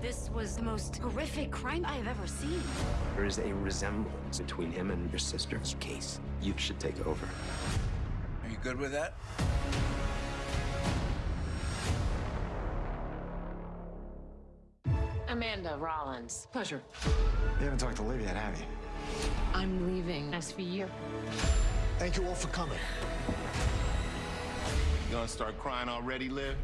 This was the most horrific crime I have ever seen. There is a resemblance between him and your sister's case. You should take over. Are you good with that? Amanda Rollins. Pleasure. You haven't talked to Liv yet, have you? I'm leaving SVU. Thank you all for coming. You gonna start crying already, Liv?